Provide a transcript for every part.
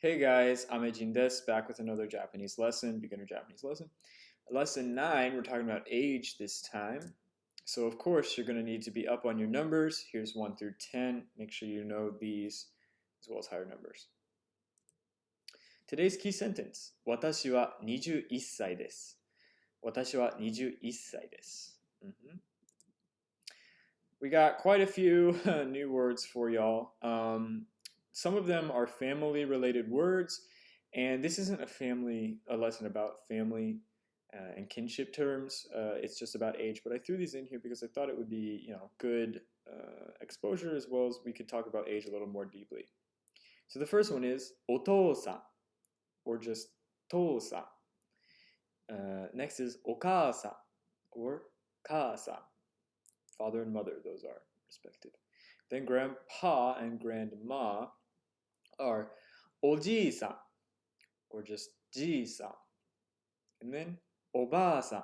Hey guys, I'm Ejin Des, back with another Japanese lesson, beginner Japanese lesson. Lesson 9, we're talking about age this time. So of course, you're going to need to be up on your numbers. Here's 1 through 10. Make sure you know these as well as higher numbers. Today's key sentence. 私は21歳です。私は21歳です。Mm -hmm. We got quite a few new words for y'all. Um, some of them are family related words, and this isn't a family a lesson about family uh, and kinship terms. Uh, it's just about age, but I threw these in here because I thought it would be you know good uh, exposure as well as we could talk about age a little more deeply. So the first one is otosa, or just tosa. Uh, next is okasa, or kasa. Father and mother, those are respective. Then grandpa and grandma are oji-san or just ji-san. And then oba-san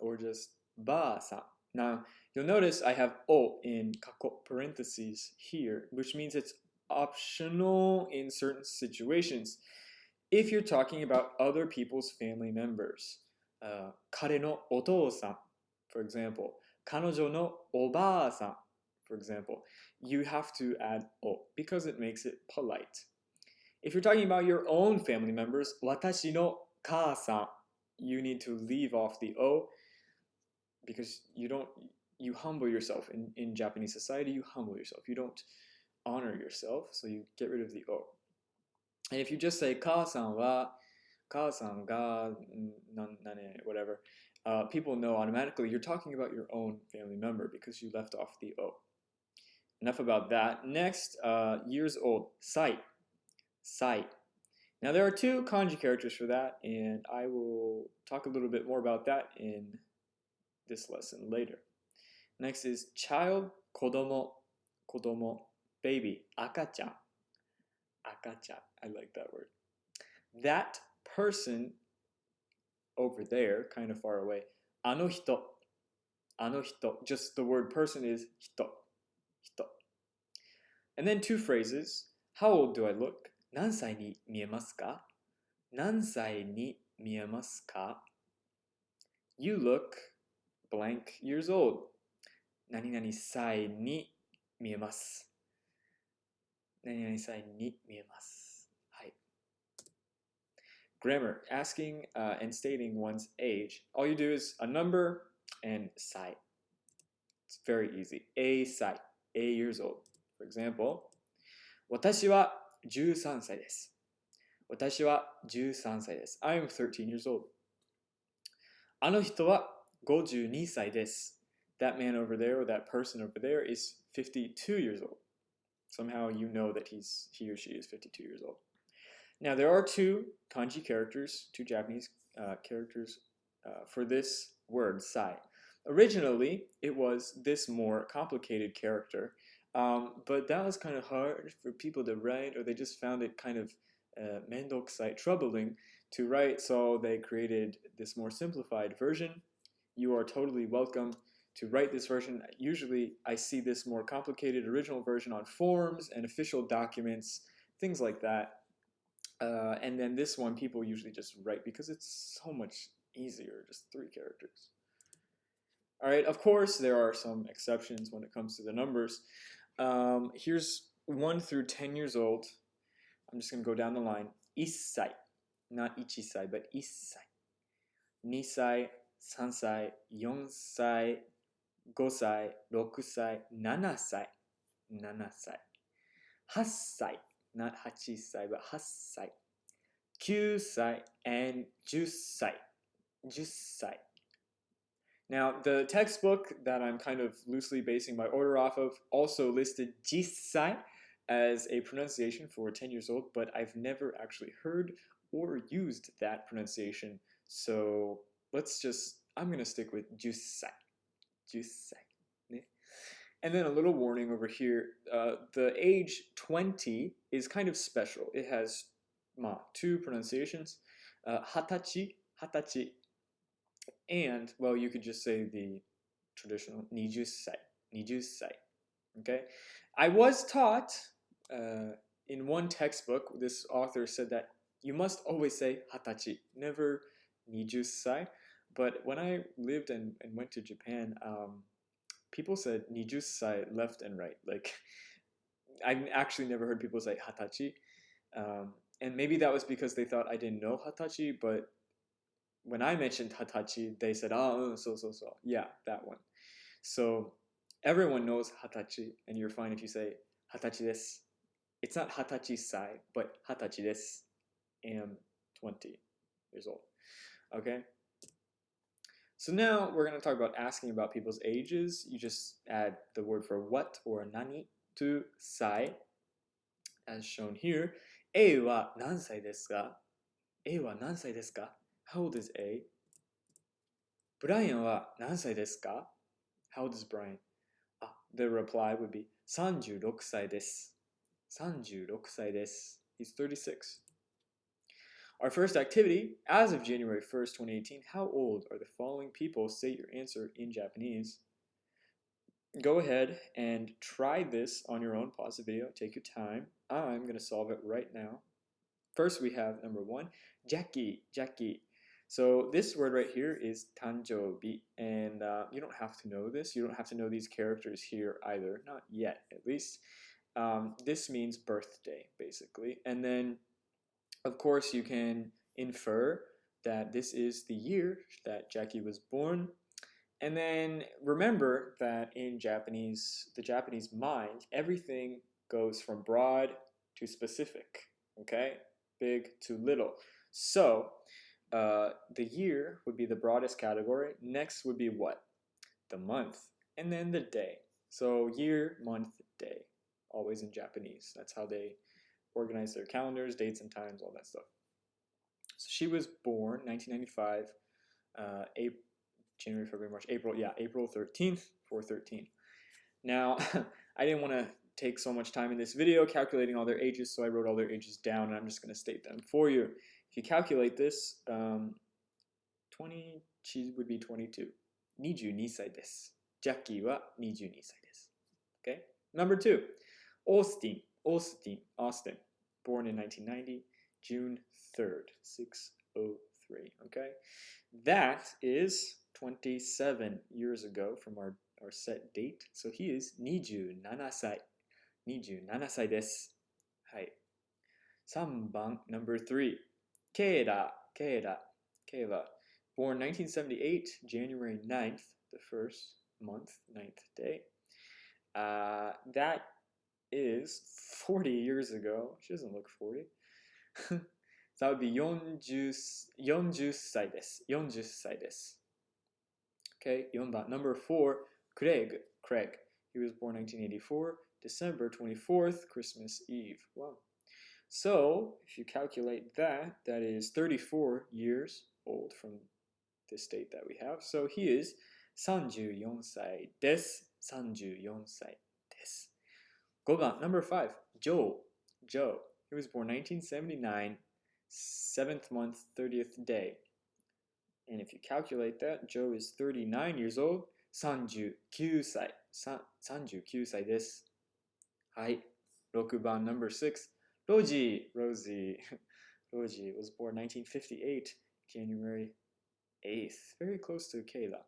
or just ba-san. Now, you'll notice I have o in kako parentheses here, which means it's optional in certain situations. If you're talking about other people's family members, uh, kare no otou-san, for example, kanojo no oba-san, for example, you have to add o because it makes it polite. If you're talking about your own family members, watashi no you need to leave off the o because you don't you humble yourself in, in Japanese society, you humble yourself. You don't honor yourself, so you get rid of the o. And if you just say ka-san wa, ga, nane, whatever, uh, people know automatically you're talking about your own family member because you left off the o. Enough about that. Next, uh, years old, sai, sai. Now there are two kanji characters for that, and I will talk a little bit more about that in this lesson later. Next is child, kodomo, kodomo, baby, akachan, akachan. I like that word. That person over there, kind of far away, ano hito, ano hito. Just the word person is hito, hito. And then two phrases. How old do I look? 何歳に見えますか何歳に見えますか ?You look blank years old. 何々歳に見えます。何々歳に見えます。はい。Grammar, asking uh, and stating one's age. All you do is a number and 歳. It's very easy. A 歳. A years old. For example, 私は13歳です。私は13歳です。I'm 13 years old. あの人は52歳です。That man over there or that person over there is 52 years old. Somehow you know that he's he or she is 52 years old. Now there are two kanji characters, two Japanese uh, characters uh, for this word, sai. Originally, it was this more complicated character um, but that was kind of hard for people to write, or they just found it kind of uh, troubling to write, so they created this more simplified version. You are totally welcome to write this version. Usually I see this more complicated original version on forms and official documents, things like that. Uh, and then this one people usually just write because it's so much easier, just three characters. All right, of course, there are some exceptions when it comes to the numbers. Um, here's 1 through 10 years old. I'm just going to go down the line. Issai. Not ichisai, but issai. Nisai, sansai, yonsai, gosai, rokusai, nanasai. Nanasai. Hassai. Not hachisai, but hassai. Kyusai and jusai. Jusai. Now, the textbook that I'm kind of loosely basing my order off of also listed jisai as a pronunciation for 10 years old, but I've never actually heard or used that pronunciation. So let's just, I'm going to stick with jisai. Jusai. And then a little warning over here, uh, the age 20 is kind of special. It has ma, two pronunciations, uh, hatachi, hatachi, and, well, you could just say the traditional nijusai, nijusai, okay? I was taught uh, in one textbook, this author said that you must always say hatachi, never nijusai. But when I lived and, and went to Japan, um, people said nijusai left and right. Like, I actually never heard people say hatachi. Um, and maybe that was because they thought I didn't know hatachi, but when I mentioned hatachi, they said, oh, so, so, so. Yeah, that one. So everyone knows hatachi, and you're fine if you say hatachi desu. It's not hatachi sai, but hatachi desu. Am 20 years old. Okay? So now we're going to talk about asking about people's ages. You just add the word for what or nani to sai, as shown here. A は何歳ですか ?A は何歳ですか ?How old is A? ブライアンは何歳ですか ?How old is Brian? Ah, the reply would be 36歳です。36歳です。He's 36. Our first activity, as of January 1st, 2018, how old are the following people? Say your answer in Japanese. Go ahead and try this on your own. Pause the video, take your time. I'm going to solve it right now. First, we have number one, Jackie, Jackie. So this word right here is tanjobi, and uh, you don't have to know this. You don't have to know these characters here either, not yet at least. Um, this means birthday, basically. And then, of course, you can infer that this is the year that Jackie was born. And then remember that in Japanese, the Japanese mind, everything goes from broad to specific, okay? Big to little. So uh, the year would be the broadest category. Next would be what? The month. And then the day. So year, month, day. Always in Japanese. That's how they organize their calendars, dates and times, all that stuff. So she was born 1995, uh, April, January, February, March, April. Yeah, April 13th, 413. Now, I didn't want to take so much time in this video calculating all their ages, so I wrote all their ages down, and I'm just going to state them for you. If you calculate this, um, 20, she would be 22. 22歳です。ジャッキーは22歳です。Okay? Number two, Austin. Austin. Austin. Born in 1990, June 3rd, 603. Okay? That is 27 years ago from our, our set date. So he is 27歳。27歳です。はい。3番、number 3。 ケイラ、ケイラ、ケイラ。Born 1978, January 9th, the first month, 9th day. Uh, that is 40 years ago. She doesn't look 40. that would be 40, 40歳です。40歳です。Okay, 4番. Number 4, Craig. Craig. He was born 1984. December 24th, Christmas Eve. Wow. So, if you calculate that, that is 34 years old from this date that we have. So he is 34歳です。34歳です。5番, number 5, Joe. Joe. He was born 1979, 7th month, 30th day. And if you calculate that, Joe is 39 years old. 39歳。39歳です。はい。6番 number 6 Roji Rosie Roji was born 1958 January 8th very close to Kayla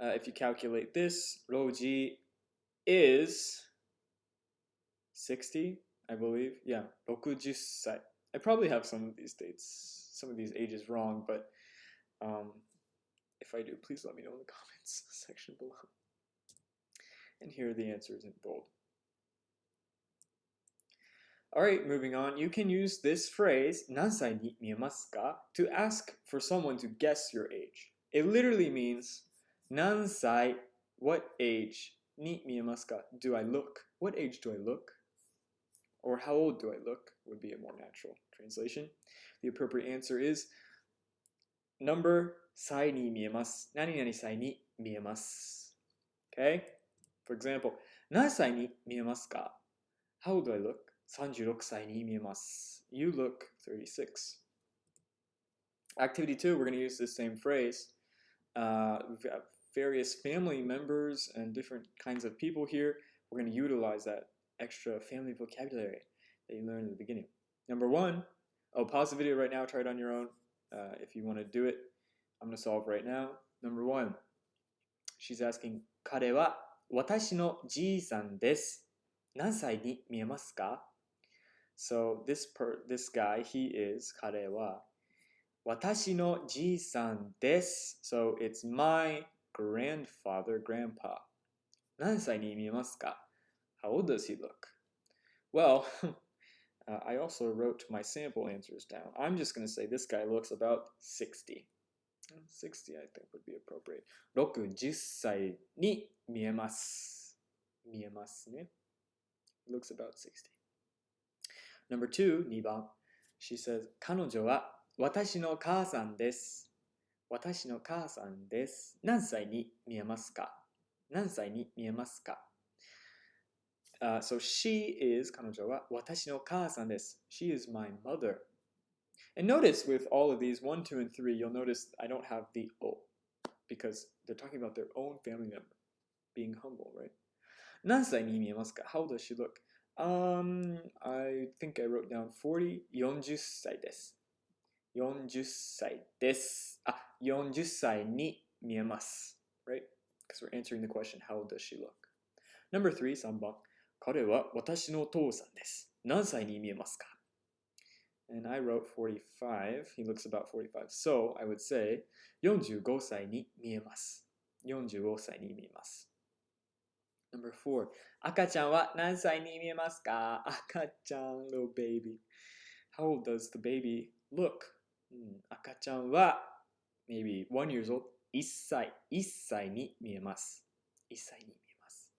uh, if you calculate this Roji is 60 I believe. Yeah 60歳 I probably have some of these dates some of these ages wrong but um, if I do please let me know in the comments section below. And here are the answers in bold Alright, moving on. You can use this phrase, 何歳に見えますか to ask for someone to guess your age. It literally means, 何歳, what age, に見えますか do I look? What age do I look? Or how old do I look would be a more natural translation. The appropriate answer is, number 歳に見えます。何々歳に見えます。Okay? For example, 何歳に見えますか How old do I look? 36歳に見えます。You look 36. Activity 2, we're going to use the same phrase. Uh, we've got various family members and different kinds of people here. We're going to utilize that extra family vocabulary that you learned in the beginning. Number one, oh, pause the video right now, try it on your own uh, if you want to do it. I'm going to solve right now. Number one, she's asking, 彼は私のじいさんです。何歳に見えますか So this per this guy, he is 彼は私のじいさんです。So it's my grandfather, grandpa. 何歳に見えますか How old does he look? Well, uh, I also wrote my sample answers down. I'm just going to say this guy looks about 60. 60 I think would be appropriate. 60歳に見えます。見えますね。looks about 60. Number two, 2番. She says, 彼女は私の母さんです。私の母さんです。何歳に見えますか何歳に見えますか Uh, so she is 彼女は私の母さんです。She is my mother. And notice with all of these, 1, 2, and 3, you'll notice I don't have the O because they're talking about their own family member being humble, right? 何歳に見えますか ?How does she look? Um, I think I wrote down 40, 40歳です。40歳です。あ、40歳に見えます。Right? Because we're answering the question, how does she look? Number three, 3番。彼は私のお父さんです。何歳に見えますか And I wrote 45. He looks about 45. So I would say 45歳に見えます。45歳に見えます。Number four. 赤ちゃんは何歳に見えますか赤ちゃん little baby. How old does the baby look? うん、赤ちゃんは maybe one years old. 1歳、1歳に見えます。1歳に見えます。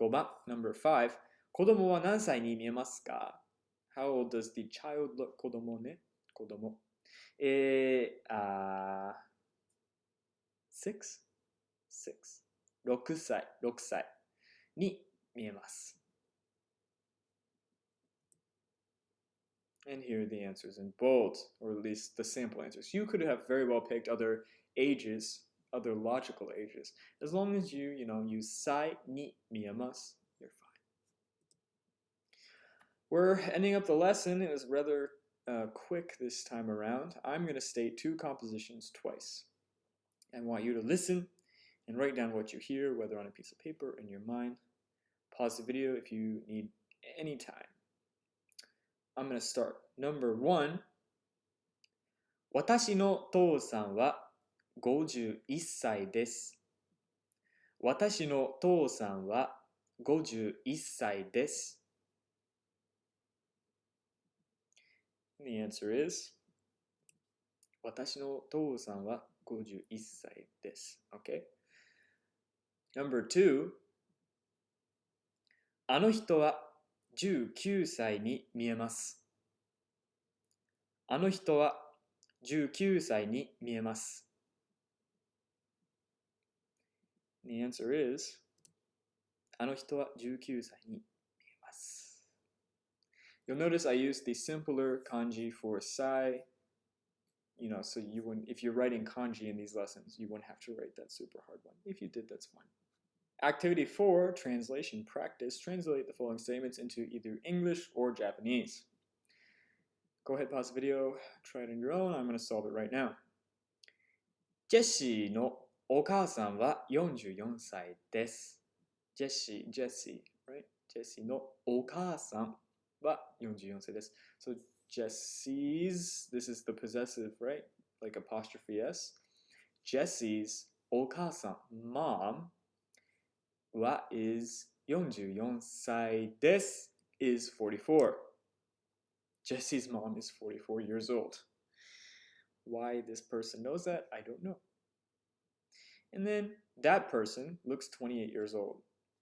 5番、number five. 子供は何歳に見えますか ?How old does the child look? 子供ね。子供。えー、あー、6? 6. 6歳、6歳に見えます。And here are the answers in bold, or at least the sample answers. You could have very well picked other ages, other logical ages. As long as you, you know, use sai ni miyamas, you're fine. We're ending up the lesson. It was rather uh, quick this time around. I'm going to state two compositions twice. I want you to listen and write down what you hear, whether on a piece of paper or in your mind. Pause the video if you need any time. I'm going to start. Number one 私の父さんは51歳です。私の父さんは51歳です。The answer is 私の父さんは51歳です。Okay? Number two あの人は19歳に見えます。あの人は19歳に見えます。The answer is あの人は19歳に見えます。You'll notice I use the simpler kanji for sai. You know, so you wouldn't, if you're writing kanji in these lessons, you wouldn't have to write that super hard one. If you did, that's fine. Activity 4, translation practice. Translate the following statements into either English or Japanese. Go ahead, pause the video, try it on your own. I'm going to solve it right now. ジェシーのお母さんは44歳です。ジェシー、ジェシー、right? ジェシーのお母さんは44歳です。So Jesse's, this is the possessive, right? Like apostrophe S. Jesse's お母さん、mom Wa is 44歳です is 44. Jesse's mom is 44 years old. Why this person knows that, I don't know. And then that person looks 28 years old.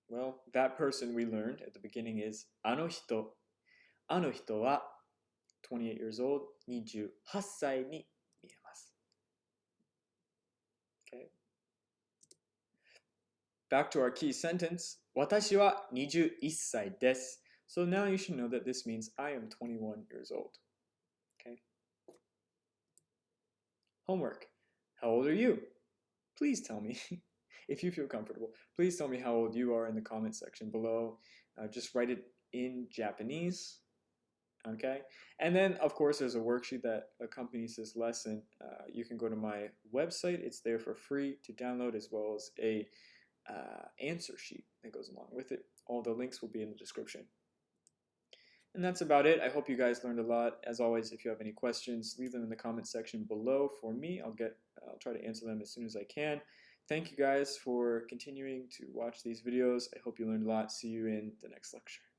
Well, that person we learned at the beginning is あの人。あの人は 28 years old, 28歳に Back to our key sentence. 私は21歳です. So now you should know that this means I am 21 years old. Okay. Homework. How old are you? Please tell me. if you feel comfortable, please tell me how old you are in the comment section below. uh, just write it in Japanese. Okay, and then of course there's a worksheet that accompanies this lesson. Uh, you can go to my website; it's there for free to download, as well as a uh, answer sheet that goes along with it. All the links will be in the description. And that's about it. I hope you guys learned a lot. As always, if you have any questions, leave them in the comment section below for me. I'll get I'll try to answer them as soon as I can. Thank you guys for continuing to watch these videos. I hope you learned a lot. See you in the next lecture.